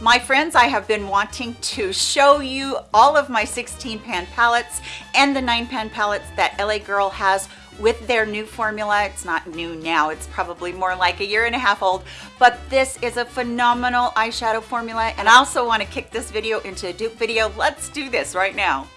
My friends, I have been wanting to show you all of my 16 pan palettes and the 9 pan palettes that LA Girl has with their new formula. It's not new now, it's probably more like a year and a half old, but this is a phenomenal eyeshadow formula. And I also wanna kick this video into a dupe video. Let's do this right now.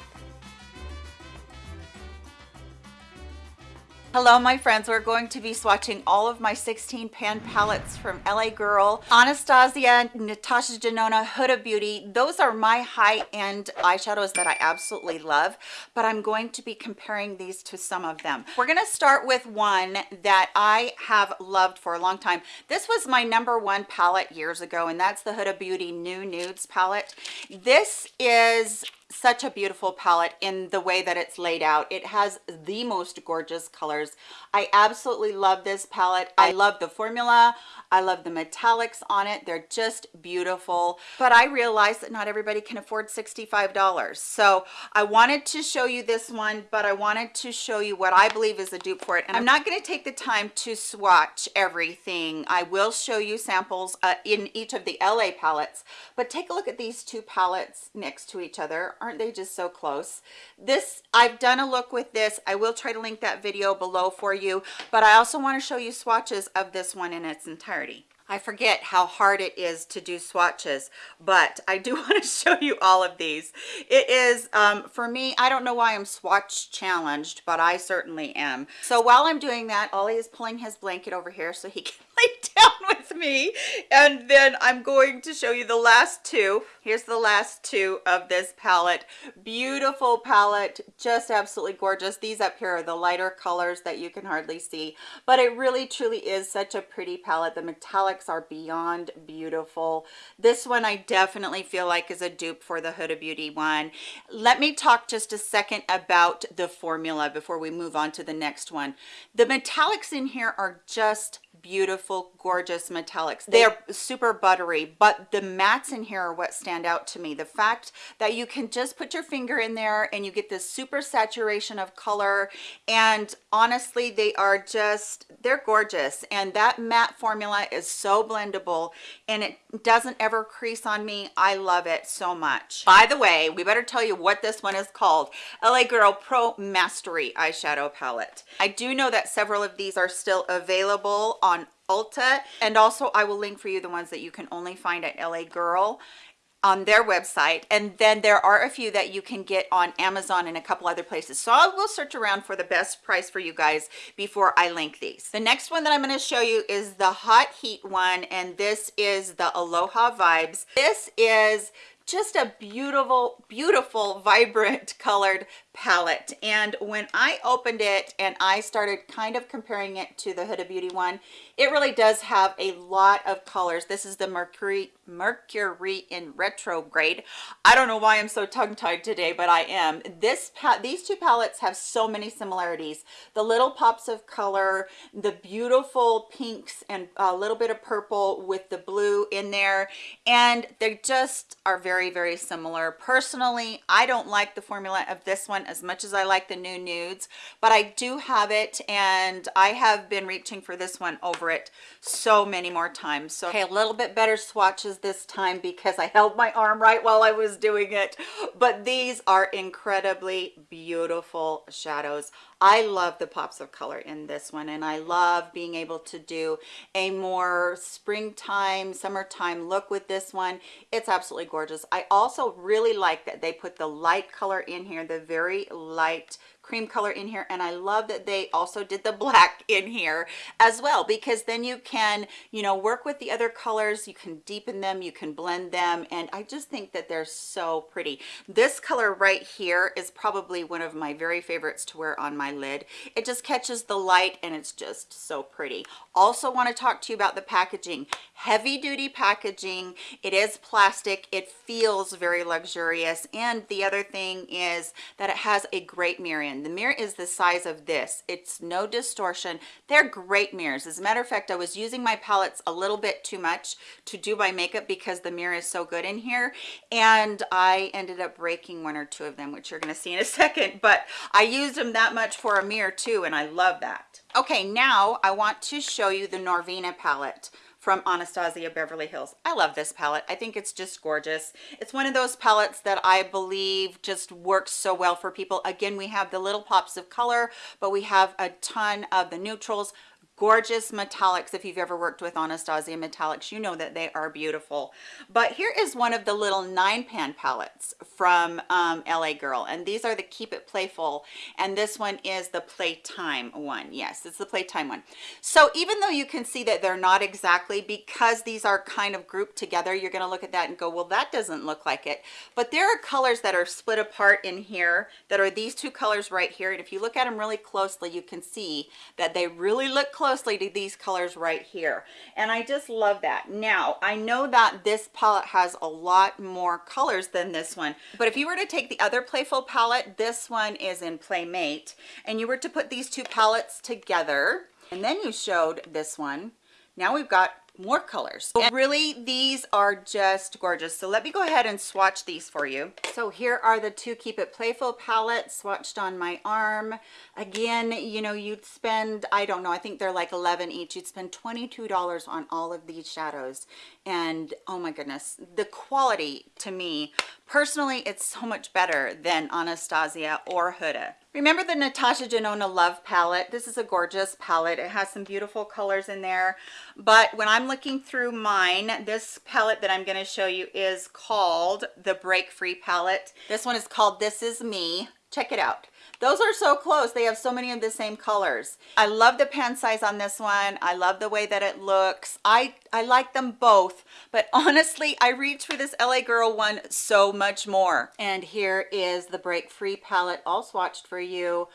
Hello, my friends. We're going to be swatching all of my 16 pan palettes from LA Girl, Anastasia, Natasha Denona, Huda Beauty. Those are my high-end eyeshadows that I absolutely love, but I'm going to be comparing these to some of them. We're going to start with one that I have loved for a long time. This was my number one palette years ago, and that's the Huda Beauty New Nudes palette. This is such a beautiful palette in the way that it's laid out. It has the most gorgeous colors. I absolutely love this palette. I love the formula. I love the metallics on it. They're just beautiful. But i realize that not everybody can afford 65 dollars. So i wanted to show you this one but i wanted to show you what i believe is a dupe for it. And i'm not going to take the time to swatch everything. I will show you samples uh, in each of the la palettes. But take a look at these two palettes next to each other aren't they just so close this i've done a look with this i will try to link that video below for you but i also want to show you swatches of this one in its entirety I forget how hard it is to do swatches, but I do want to show you all of these. It is, um, for me, I don't know why I'm swatch challenged, but I certainly am. So while I'm doing that, Ollie is pulling his blanket over here so he can down with me. And then I'm going to show you the last two. Here's the last two of this palette. Beautiful palette, just absolutely gorgeous. These up here are the lighter colors that you can hardly see, but it really truly is such a pretty palette. The metallics are beyond beautiful. This one I definitely feel like is a dupe for the Huda Beauty one. Let me talk just a second about the formula before we move on to the next one. The metallics in here are just beautiful gorgeous metallics. They're super buttery but the mattes in here are what stand out to me. The fact that you can just put your finger in there and you get this super saturation of color and honestly they are just they're gorgeous. And that matte formula is so blendable and it doesn't ever crease on me. I love it so much. By the way we better tell you what this one is called. La girl pro mastery eyeshadow palette. I do know that several of these are still available on Ulta. And also I will link for you the ones that you can only find at LA Girl on their website. And then there are a few that you can get on amazon and a couple other places. So i will search around for the best price for you guys before i link these. The next one that i'm going to show you is the hot heat one and this is the aloha vibes. This is just a beautiful beautiful vibrant colored palette. And when i opened it and i started kind of comparing it to the huda beauty one it really does have a lot of colors. This is the mercury mercury in retrograde. I don't know why i'm so tongue-tied today but i am. This these two palettes have so many similarities. The little pops of color the beautiful pinks and a little bit of purple with the blue in there and they just are very very very similar. Personally i don't like the formula of this one as much as i like the new nudes but i do have it and i have been reaching for this one over it so many more times. So okay a little bit better swatches this time because i held my arm right while i was doing it. But these are incredibly beautiful shadows I love the pops of color in this one and I love being able to do a more springtime summertime look with this one. It's absolutely gorgeous. I also really like that they put the light color in here the very light cream color in here and I love that they also did the black in here as well because then you can you know work with the other colors you can deepen them you can blend them and I just think that they're so pretty. This color right here is probably one of my very favorites to wear on my lid. It just catches the light and it's just so pretty. Also want to talk to you about the packaging. Heavy duty packaging. It is plastic. It feels very luxurious and the other thing is that it has a great mirror in. The mirror is the size of this. It's no distortion. They're great mirrors. As a matter of fact i was using my palettes a little bit too much to do my makeup because the mirror is so good in here and i ended up breaking one or two of them which you're going to see in a second but i used them that much for a mirror too and i love that. Okay now i want to show you the norvina palette from Anastasia Beverly Hills. I love this palette. I think it's just gorgeous. It's one of those palettes that I believe just works so well for people. Again, we have the little pops of color, but we have a ton of the neutrals, gorgeous metallics if you've ever worked with anastasia metallics. You know that they are beautiful. But here is one of the little nine pan palettes from um, la girl and these are the keep it playful and this one is the playtime one. Yes it's the playtime one. So even though you can see that they're not exactly because these are kind of grouped together you're going to look at that and go well that doesn't look like it. But there are colors that are split apart in here that are these two colors right here and if you look at them really closely you can see that they really look close closely to these colors right here. And i just love that. Now i know that this palette has a lot more colors than this one but if you were to take the other playful palette this one is in playmate and you were to put these two palettes together and then you showed this one. Now we've got more colors. And really these are just gorgeous. So let me go ahead and swatch these for you. So here are the two keep it playful palettes swatched on my arm. Again you know you'd spend i don't know i think they're like 11 each. You'd spend 22 dollars on all of these shadows. And oh my goodness the quality to me personally it's so much better than anastasia or huda Remember the Natasha Denona Love palette? This is a gorgeous palette. It has some beautiful colors in there. But when I'm looking through mine, this palette that I'm going to show you is called the Break Free palette. This one is called This Is Me. Check it out. Those are so close. They have so many of the same colors. I love the pan size on this one. I love the way that it looks. I i like them both but honestly i reach for this la girl one so much more. And here is the break free palette all swatched for you.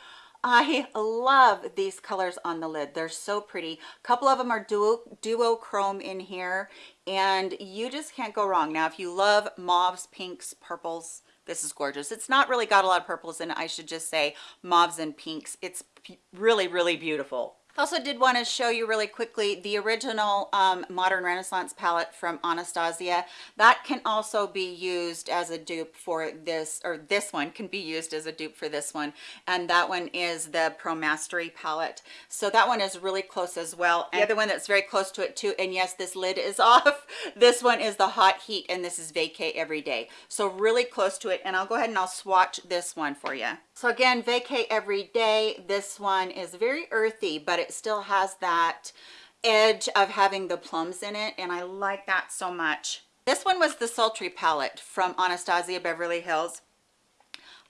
I love these colors on the lid. They're so pretty. A couple of them are duo, duochrome in here and you just can't go wrong. Now, if you love mauves, pinks, purples, this is gorgeous. It's not really got a lot of purples in it i should just say mauves and pinks. It's really really beautiful also did want to show you really quickly the original um, modern renaissance palette from anastasia. That can also be used as a dupe for this or this one can be used as a dupe for this one. And that one is the pro mastery palette. So that one is really close as well. And the other one that's very close to it too and yes this lid is off. This one is the hot heat and this is vacay every day. So really close to it. And i'll go ahead and i'll swatch this one for you so again vacay every day this one is very earthy but it still has that edge of having the plums in it and I like that so much. This one was the Sultry palette from Anastasia Beverly Hills.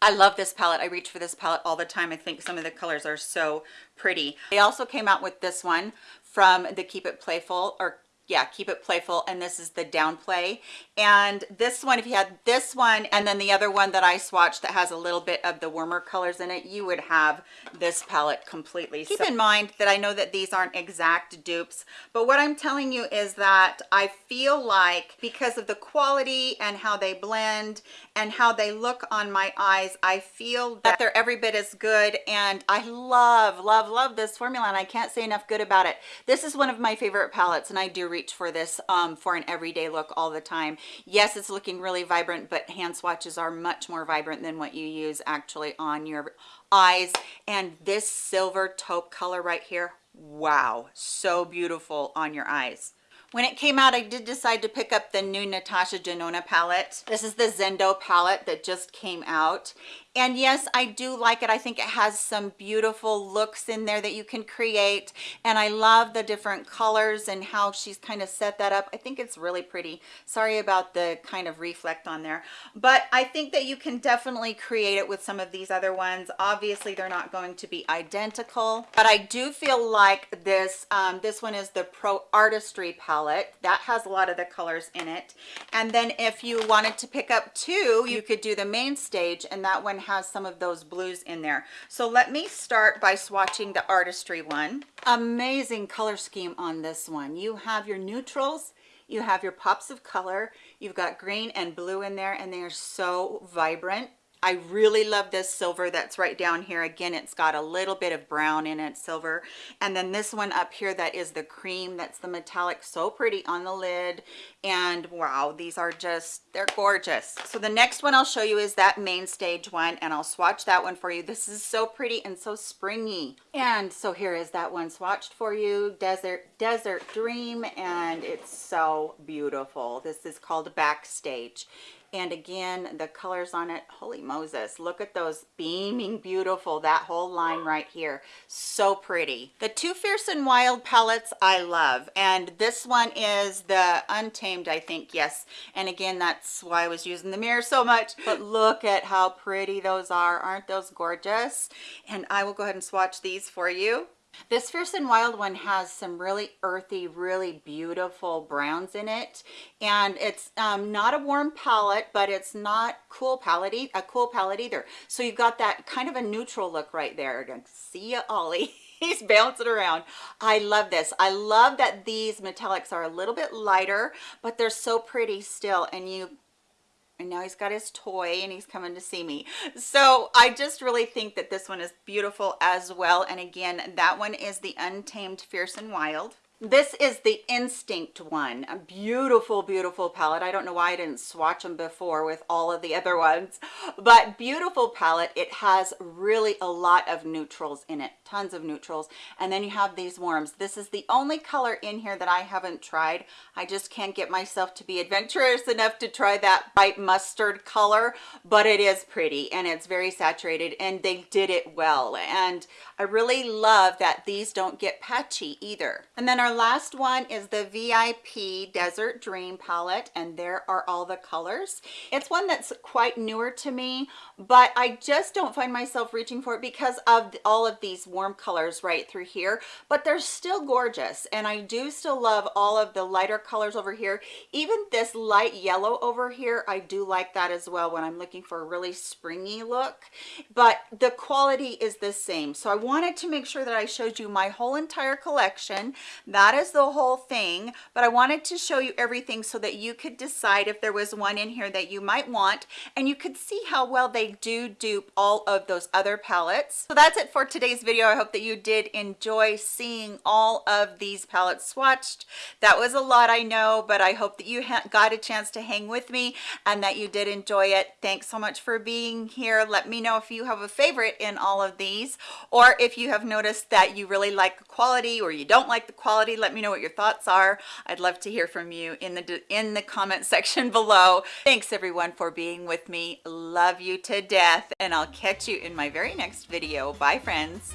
I love this palette. I reach for this palette all the time. I think some of the colors are so pretty. They also came out with this one from the Keep It Playful or yeah keep it playful and this is the downplay and this one if you had this one and then the other one that i swatched that has a little bit of the warmer colors in it you would have this palette completely. Keep so, in mind that i know that these aren't exact dupes but what i'm telling you is that i feel like because of the quality and how they blend and how they look on my eyes i feel that they're every bit as good and i love love love this formula and i can't say enough good about it. This is one of my favorite palettes and i do reach for this um, for an everyday look all the time. Yes, it's looking really vibrant, but hand swatches are much more vibrant than what you use actually on your eyes. And this silver taupe color right here, wow, so beautiful on your eyes. When it came out, I did decide to pick up the new Natasha Denona palette. This is the Zendo palette that just came out and yes i do like it. I think it has some beautiful looks in there that you can create. And i love the different colors and how she's kind of set that up. I think it's really pretty. Sorry about the kind of reflect on there. But i think that you can definitely create it with some of these other ones. Obviously they're not going to be identical but i do feel like this um, this one is the pro artistry palette. That has a lot of the colors in it. And then if you wanted to pick up two you could do the main stage and that one has some of those blues in there. So let me start by swatching the artistry one. Amazing color scheme on this one. You have your neutrals, you have your pops of color, you've got green and blue in there and they are so vibrant. I really love this silver that's right down here. Again, it's got a little bit of brown in it, silver. And then this one up here that is the cream, that's the metallic, so pretty on the lid. And wow, these are just, they're gorgeous. So the next one I'll show you is that main stage one and I'll swatch that one for you. This is so pretty and so springy. And so here is that one swatched for you, Desert, Desert Dream. And it's so beautiful. This is called Backstage and again the colors on it holy moses look at those beaming beautiful that whole line right here. So pretty. The two fierce and wild palettes i love. And this one is the untamed i think yes. And again that's why i was using the mirror so much. But look at how pretty those are. Aren't those gorgeous? And i will go ahead and swatch these for you this Fierce and Wild one has some really earthy, really beautiful browns in it. And it's um, not a warm palette, but it's not cool palette, a cool palette either. So you've got that kind of a neutral look right there. See ya, Ollie. He's bouncing around. I love this. I love that these metallics are a little bit lighter, but they're so pretty still. And you and now he's got his toy and he's coming to see me. So i just really think that this one is beautiful as well. And again that one is the untamed fierce and wild this is the instinct one. A beautiful beautiful palette. I don't know why i didn't swatch them before with all of the other ones. But beautiful palette. It has really a lot of neutrals in it. Tons of neutrals. And then you have these warms. This is the only color in here that i haven't tried. I just can't get myself to be adventurous enough to try that bright mustard color but it is pretty and it's very saturated and they did it well. And i really love that these don't get patchy either. And then our our last one is the VIP Desert Dream palette, and there are all the colors. It's one that's quite newer to me, but I just don't find myself reaching for it because of all of these warm colors right through here, but they're still gorgeous, and I do still love all of the lighter colors over here. Even this light yellow over here, I do like that as well when I'm looking for a really springy look, but the quality is the same. So I wanted to make sure that I showed you my whole entire collection. That that is the whole thing but i wanted to show you everything so that you could decide if there was one in here that you might want and you could see how well they do dupe all of those other palettes. So that's it for today's video. I hope that you did enjoy seeing all of these palettes swatched. That was a lot i know but i hope that you got a chance to hang with me and that you did enjoy it. Thanks so much for being here. Let me know if you have a favorite in all of these or if you have noticed that you really like the quality or you don't like the quality let me know what your thoughts are. I'd love to hear from you in the in the comment section below. Thanks everyone for being with me. Love you to death and i'll catch you in my very next video. Bye friends